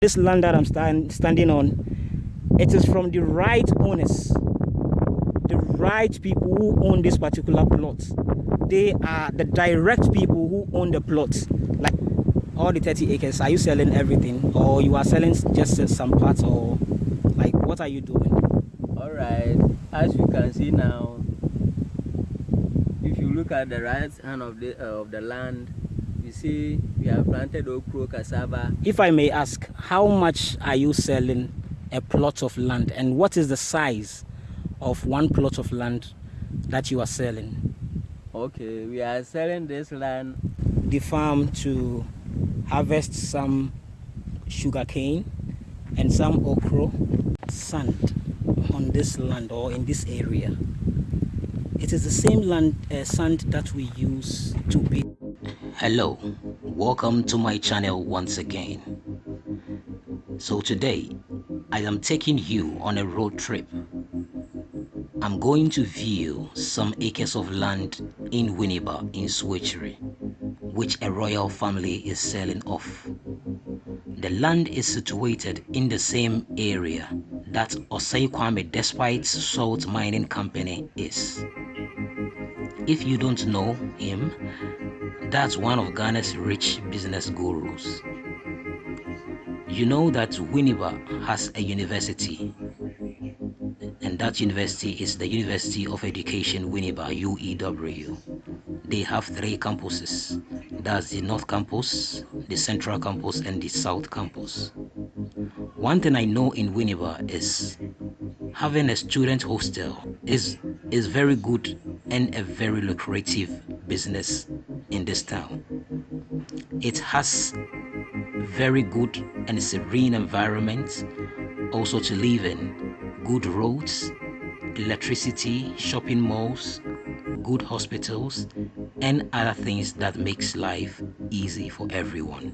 this land that I'm stand, standing on, it is from the right owners, the right people who own this particular plot. They are the direct people who own the plot. Like all the 30 acres, are you selling everything or you are selling just some parts or like what are you doing? All right, as you can see now, if you look at the right hand of the uh, of the land, see we have planted okra, cassava. If I may ask, how much are you selling a plot of land and what is the size of one plot of land that you are selling? Okay, we are selling this land. The farm to harvest some sugarcane and some okra, sand on this land or in this area. It is the same land uh, sand that we use to build. Hello, welcome to my channel once again. So today, I am taking you on a road trip. I'm going to view some acres of land in Winneba in Switchery, which a royal family is selling off. The land is situated in the same area that Osei Kwame Despite Salt Mining Company is. If you don't know him, that's one of Ghana's rich business gurus. You know that Winneba has a university, and that university is the University of Education Winneba, UEW. They have three campuses that's the North Campus, the Central Campus, and the South Campus. One thing I know in Winneba is having a student hostel is is very good and a very lucrative business in this town. It has very good and serene environment also to live in. Good roads electricity shopping malls good hospitals and other things that makes life easy for everyone.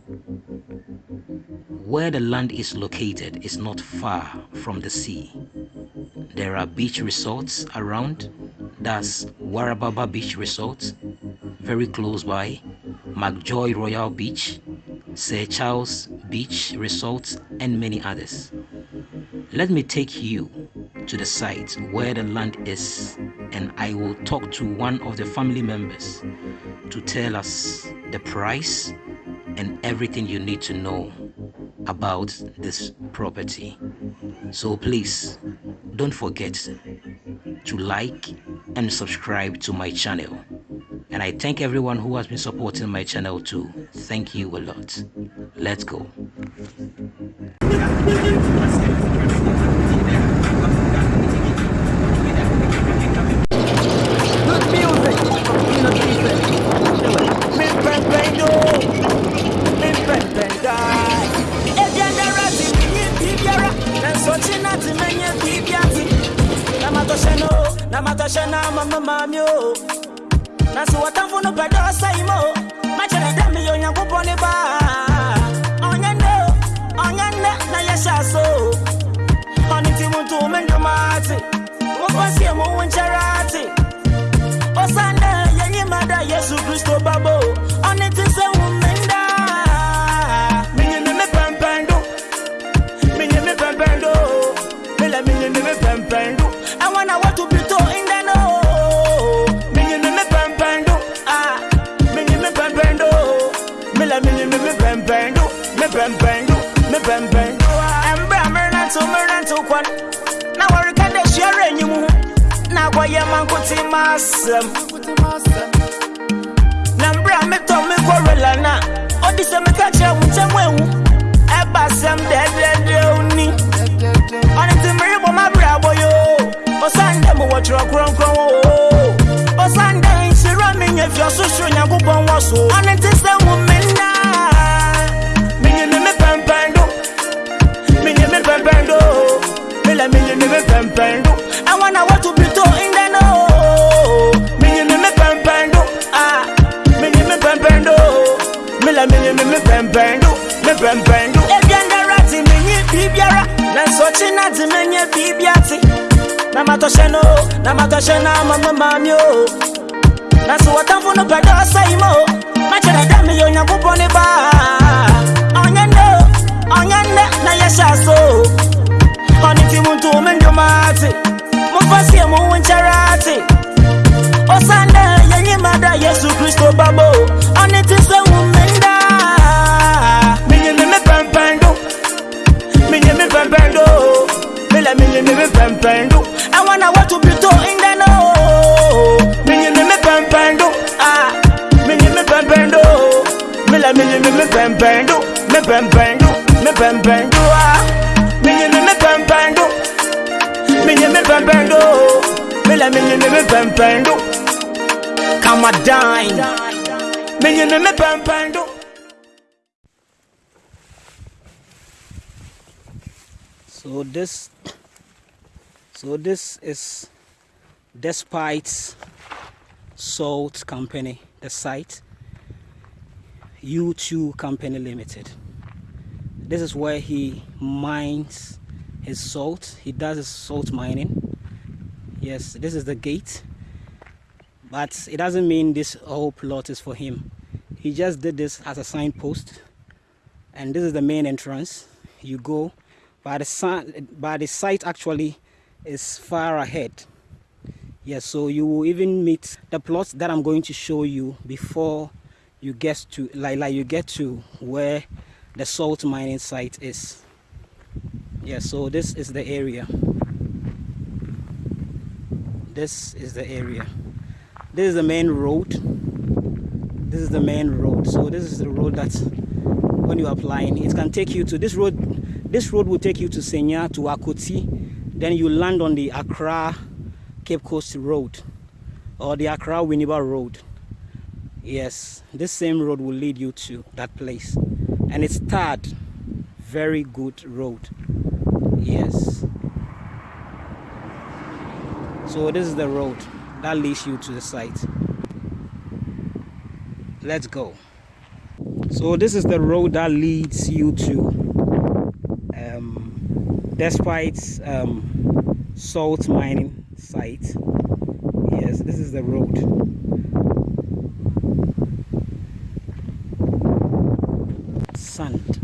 Where the land is located is not far from the sea. There are beach resorts around. That's warababa beach resort very close by mcjoy royal beach Sir Charles Beach Resort, and many others. Let me take you to the site where the land is and I will talk to one of the family members to tell us the price and everything you need to know about this property. So please don't forget to like and subscribe to my channel. And I thank everyone who has been supporting my channel too. Thank you a lot. Let's go. Namatashana mama yɛ mankote e ma asɛm na mbrɛ metɔ me kɔrela na. Ɔde sɛ meka kyerɛ wo nkyɛm awu ɛba asɛm dɛdɛdɛw ni ɔne ma merebɔ mabrɛbɔ yo. Ɔsandɛ mewɔ twerɛ kronkron o ɔsandɛ nhyira menyɛ fi ɔsosoro nyankopɔn wɔ so. Ɔne nti sɛ hu me na. Menyeme me pɛmpɛn do. Menyeme pɛmpɛn do. Mela menyeme me pɛmpɛn do. me bɛnbɛn do me bɛnbɛn do. Ebia ndara ti me nye biribiara na nsɔkye na ti me nye biribia ti na ma tɔhyɛ no na ma tɔhyɛ na ama me maame o oh. na so wɔtamfo no pɛ dɛ ɔsɛ yi ma o makyerɛ dɛ meyɛ onyankopɔn ne baa ɔnyɛ nnɛ o ɔnyɛ nnɛ na yɛhyɛ aso o ɔne ti. Mu nto me ndwoma ate momfa sie mo wo nkyɛre ate ɔsan dɛ yɛnyima da yesu kristo babɔ o ɔne ti sɛ wo Me bendo, pẹ̀ndó mílẹ̀ mi ni mi mi pẹ̀mpẹ̀ndó àwọn àwọn tó bí tó ń dáná o Me ni mi mi pẹ̀mpẹ̀ndó mi ni mi pẹ̀mpẹ̀ndó mílẹ̀ me ni mi mi pẹ̀mpẹ̀ndó mi pẹ̀mpẹ̀ndó mi pẹ̀mpẹ̀ndó Me ni mi mi pẹ̀mpẹ̀ndó mi ni mi pẹ̀mpẹ̀ndó mílẹ̀ me ni mi mi Come kàmá dáin mi ni me mi pẹ̀mpẹ̀ndó. So this, so this is Despite Salt Company, the site, U2 Company Limited. This is where he mines his salt. He does his salt mining. Yes, this is the gate. But it doesn't mean this whole plot is for him. He just did this as a signpost. And this is the main entrance. You go but the, sun, but the site actually is far ahead. Yes so you will even meet the plots that i'm going to show you before you get to like, like you get to where the salt mining site is. Yeah so this is the area. This is the area. This is the main road. This is the main road. So this is the road that when you're applying it can take you to this road this road will take you to Senya, to Akoti. Then you land on the Accra Cape Coast Road or the Accra Winneba Road. Yes, this same road will lead you to that place. And it's third, very good road. Yes. So this is the road that leads you to the site. Let's go. So this is the road that leads you to despite um, salt mining site. Yes this is the road. Sand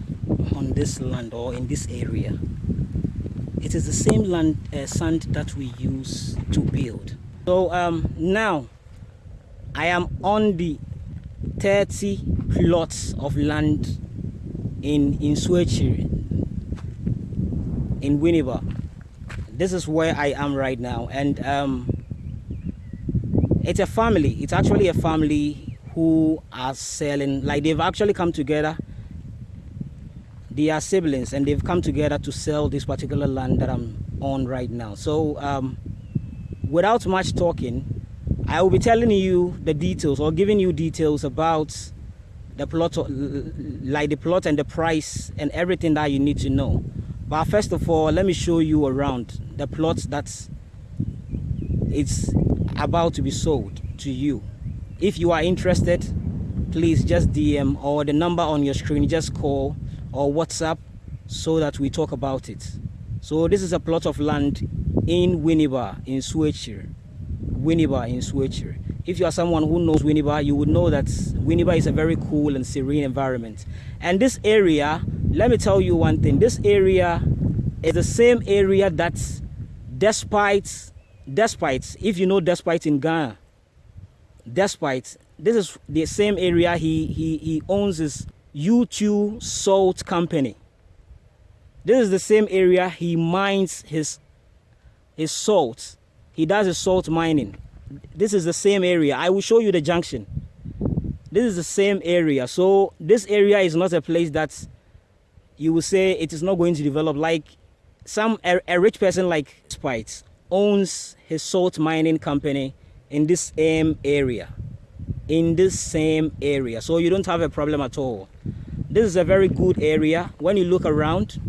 on this land or in this area. It is the same land uh, sand that we use to build. So um, now I am on the 30 plots of land in in Swechiri in Winneba. This is where I am right now, and um, it's a family. It's actually a family who are selling. Like they've actually come together. They are siblings, and they've come together to sell this particular land that I'm on right now. So, um, without much talking, I will be telling you the details or giving you details about the plot, like the plot and the price and everything that you need to know. But first of all, let me show you around the plots that it's about to be sold to you. If you are interested, please just DM or the number on your screen, just call or WhatsApp so that we talk about it. So this is a plot of land in Winneba in Switcher. Winneba in Switcher. If you are someone who knows Winneba, you would know that Winneba is a very cool and serene environment. And this area let me tell you one thing this area is the same area that despite despite if you know despite in ghana despite this is the same area he he, he owns his u2 salt company. This is the same area he mines his his salt. He does his salt mining. This is the same area. I will show you the junction. This is the same area. So this area is not a place that you will say it is not going to develop like some a, a rich person like Spites owns his salt mining company in this same area. In this same area. So you don't have a problem at all. This is a very good area. When you look around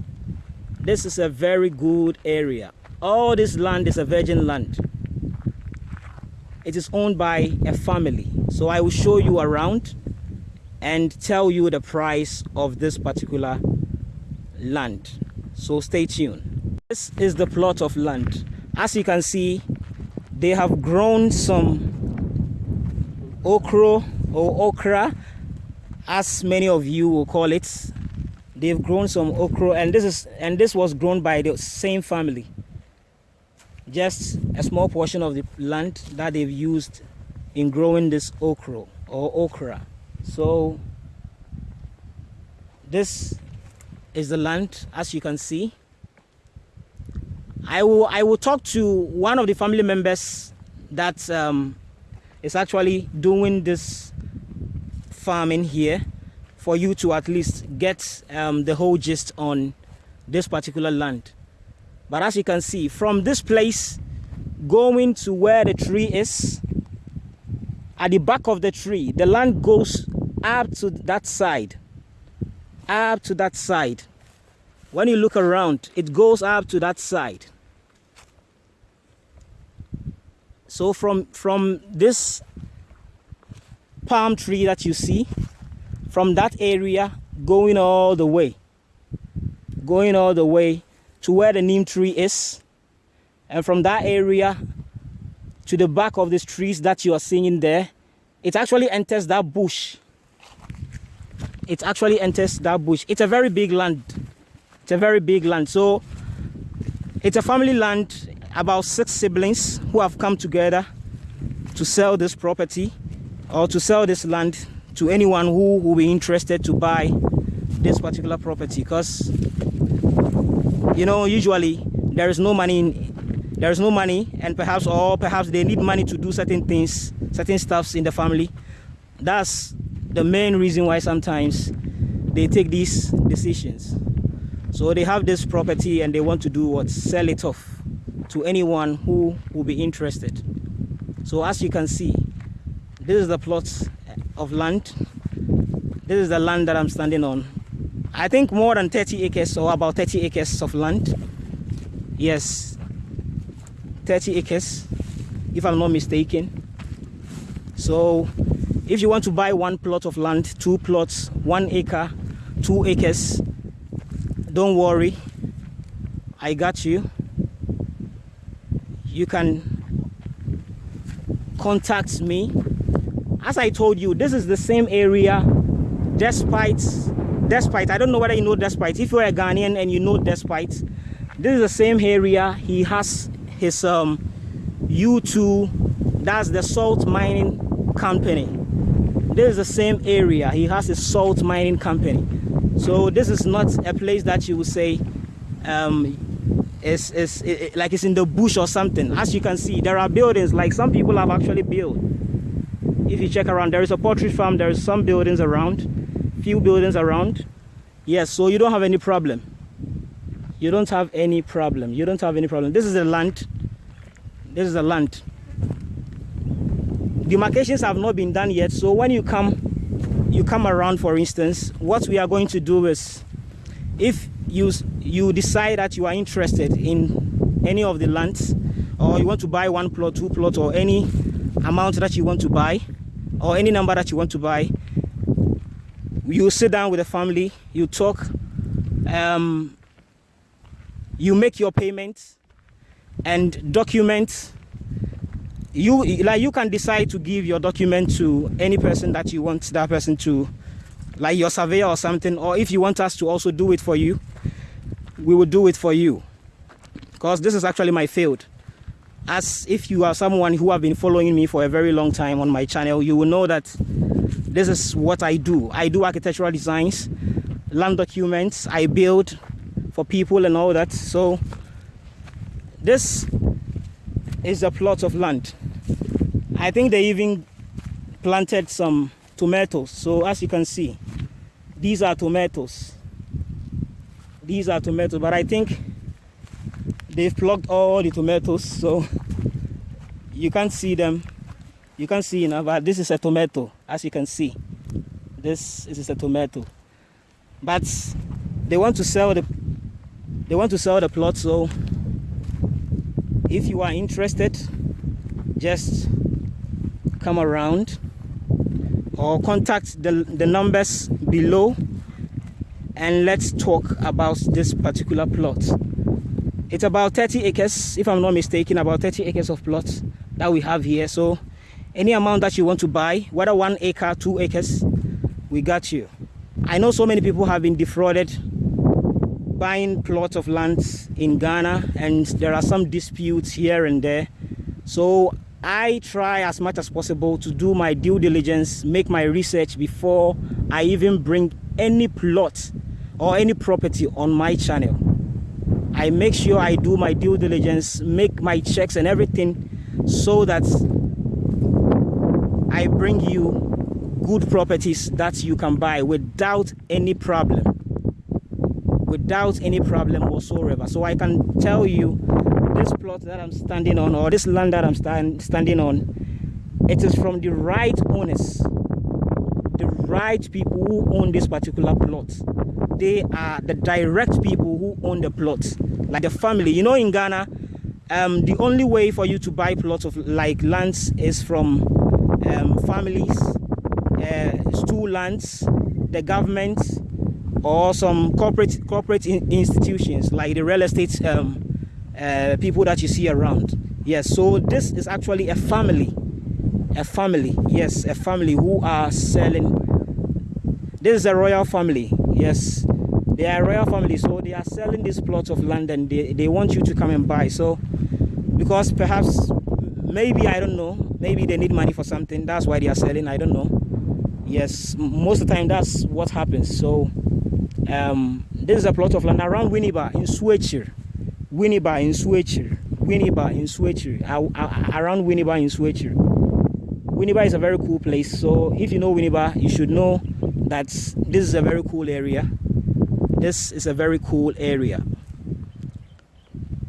this is a very good area. All this land is a virgin land. It is owned by a family. So i will show you around and tell you the price of this particular land so stay tuned. This is the plot of land. As you can see they have grown some okra or okra as many of you will call it. They've grown some okra and this is and this was grown by the same family. Just a small portion of the land that they've used in growing this okra or okra. So this is the land as you can see I will I will talk to one of the family members that um, is actually doing this farming here for you to at least get um, the whole gist on this particular land. But as you can see, from this place going to where the tree is, at the back of the tree, the land goes up to that side. Up to that side. When you look around, it goes up to that side. So from from this palm tree that you see, from that area going all the way, going all the way to where the neem tree is, and from that area to the back of these trees that you are seeing there, it actually enters that bush. It actually enters that bush. It's a very big land. It's a very big land. So it's a family land about six siblings who have come together to sell this property or to sell this land to anyone who will be interested to buy this particular property because you know usually there is no money in, there is no money and perhaps or perhaps they need money to do certain things certain stuffs in the family that's the main reason why sometimes they take these decisions so they have this property and they want to do what sell it off to anyone who will be interested. So as you can see, this is the plot of land. This is the land that I'm standing on. I think more than 30 acres or about 30 acres of land. Yes, 30 acres, if I'm not mistaken. So if you want to buy one plot of land, two plots, one acre, two acres, don't worry, I got you. You can contact me. As i told you this is the same area despite despite i don't know whether you know despite. If you're a ghanaian and you know despite this is the same area. He has his um u2 that's the salt mining company this is the same area he has a salt mining company so this is not a place that you would say um, it's, it's it, like it's in the bush or something. As you can see, there are buildings like some people have actually built. If you check around, there is a poultry farm, there is some buildings around, few buildings around. Yes, so you don't have any problem. You don't have any problem. You don't have any problem. This is the land. This is the land. Demarcations have not been done yet. So when you come, you come around, for instance, what we are going to do is, if you you decide that you are interested in any of the lands or you want to buy one plot two plot or any amount that you want to buy or any number that you want to buy you sit down with the family you talk um, you make your payments and document you like you can decide to give your document to any person that you want that person to like your surveyor or something or if you want us to also do it for you we will do it for you. Because this is actually my field. As if you are someone who have been following me for a very long time on my channel you will know that this is what I do. I do architectural designs land documents I build for people and all that. So this is a plot of land. I think they even planted some tomatoes. So as you can see these are tomatoes. These are tomatoes but i think they've plucked all the tomatoes so you can't see them. You can't see now but this is a tomato as you can see. This is a tomato. But they want to sell the they want to sell the plot so if you are interested just come around or contact the, the numbers below and let's talk about this particular plot. It's about 30 acres if i'm not mistaken about 30 acres of plots that we have here. So any amount that you want to buy whether one acre two acres we got you. I know so many people have been defrauded buying plots of lands in ghana and there are some disputes here and there so I try as much as possible to do my due diligence, make my research before I even bring any plot or any property on my channel. I make sure I do my due diligence, make my checks and everything so that I bring you good properties that you can buy without any problem without any problem whatsoever. So i can tell you this plot that i'm standing on or this land that i'm stand, standing on it is from the right owners the right people who own this particular plot. They are the direct people who own the plot like the family. You know in ghana um, the only way for you to buy plots of like lands is from um, families uh, stool lands the government or some corporate corporate in institutions like the real estate um, uh, people that you see around. Yes so this is actually a family a family yes a family who are selling this is a royal family yes they are royal family so they are selling this plot of land and they, they want you to come and buy so because perhaps maybe i don't know maybe they need money for something that's why they are selling i don't know yes most of the time that's what happens so um, this is a plot of land around Winneba in Switcher. Winneba in Switcher. Winneba in Switcher. Around Winneba in Switcher. Winneba is a very cool place. So if you know Winneba, you should know that this is a very cool area. This is a very cool area.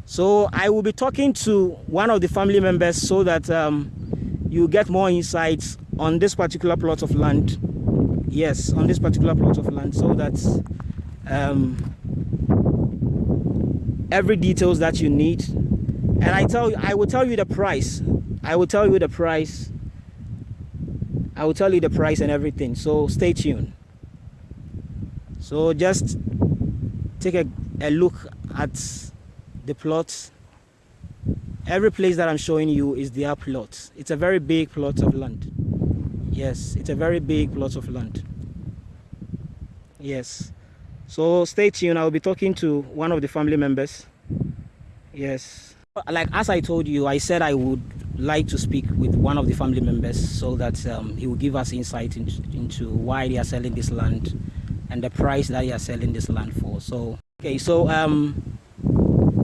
So I will be talking to one of the family members so that um, you get more insights on this particular plot of land. Yes, on this particular plot of land so that um, every details that you need. And I tell you I will tell you the price. I will tell you the price. I will tell you the price and everything. So stay tuned. So just take a, a look at the plot. Every place that I'm showing you is their plot. It's a very big plot of land. Yes it's a very big plot of land. Yes so stay tuned. I'll be talking to one of the family members. Yes. Like as i told you i said i would like to speak with one of the family members so that um, he will give us insight into, into why they are selling this land and the price that they are selling this land for. So okay so um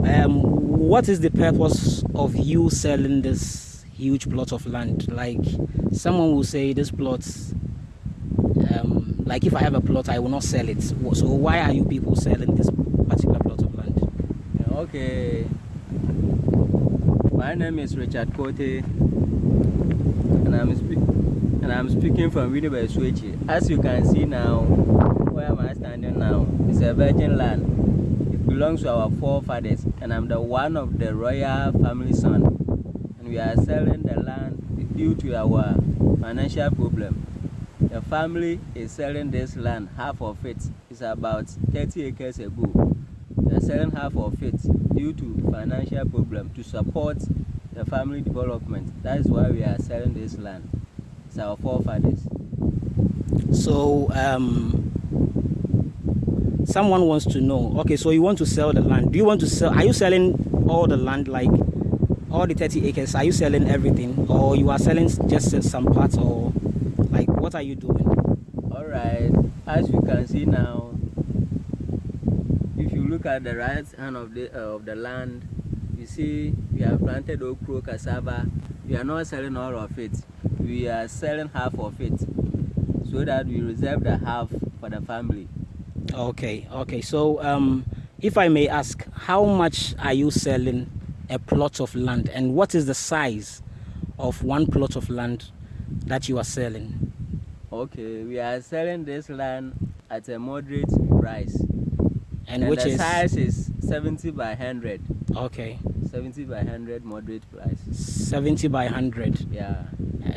um what is the purpose of you selling this huge plot of land? Like someone will say this plot um like if I have a plot, I will not sell it. So why are you people selling this particular plot of land? Okay. My name is Richard Kote, and I'm and I'm speaking from Winneba Switchy. As you can see now, where am I standing now? It's a virgin land. It belongs to our forefathers, and I'm the one of the royal family son. And we are selling the land due to our financial problem the family is selling this land half of it is about 30 acres ago. They're selling half of it due to financial problem to support the family development. That is why we are selling this land. It's our forefathers. So um someone wants to know okay so you want to sell the land. Do you want to sell are you selling all the land like all the 30 acres? Are you selling everything? Or you are selling just some parts or what are you doing? All right. As you can see now, if you look at the right hand of the uh, of the land, you see we have planted okra, cassava. We are not selling all of it. We are selling half of it, so that we reserve the half for the family. Okay. Okay. So, um, if I may ask, how much are you selling a plot of land, and what is the size of one plot of land that you are selling? Okay, we are selling this land at a moderate price. And, and which the is size is 70 by 100. Okay. 70 by 100 moderate price. 70 by 100. Yeah.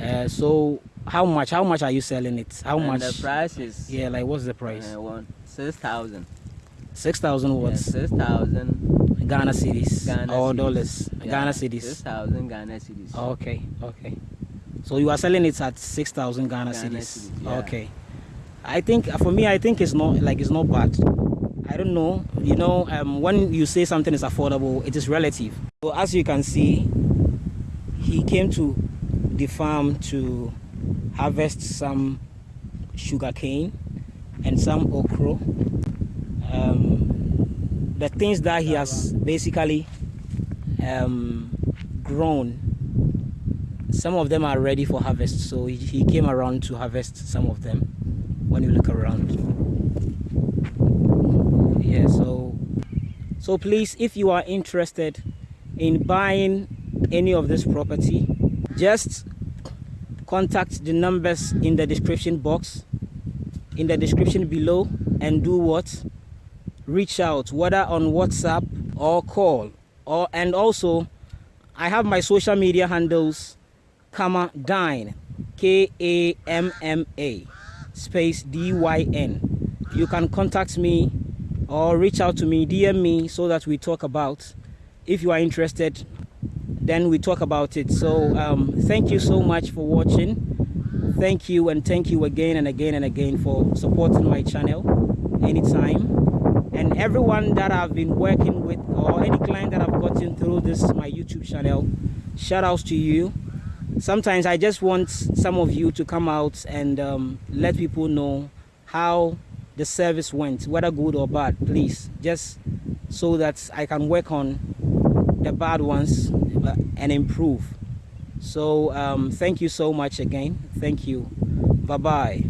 Uh, so how much how much are you selling it? How and much? The price is Yeah, like what's the price? Uh, one 6,000. 6,000 what? Yeah, 6,000 Ghana cedis Ghana or cedis. dollars. Yeah, Ghana cedis. 6,000 Ghana cedis. Okay, okay. So you are selling it at 6,000 Ghana, Ghana cedis. cedis, yeah. Okay. I think for me, I think it's not like it's not bad. I don't know. You know, um, when you say something is affordable, it is relative. So as you can see, he came to the farm to harvest some sugar cane and some okra. Um, the things that he has basically um, grown some of them are ready for harvest so he, he came around to harvest some of them when you look around. Yeah so so please if you are interested in buying any of this property just contact the numbers in the description box in the description below and do what? Reach out whether on whatsapp or call or and also i have my social media handles Kamma Dyn, K A M M A, space D Y N. You can contact me or reach out to me, DM me so that we talk about. If you are interested, then we talk about it. So, um, thank you so much for watching. Thank you and thank you again and again and again for supporting my channel anytime. And everyone that I've been working with or any client that I've gotten through this my YouTube channel, shout outs to you sometimes I just want some of you to come out and um, let people know how the service went, whether good or bad, please, just so that I can work on the bad ones and improve. So um, thank you so much again. Thank you. Bye-bye.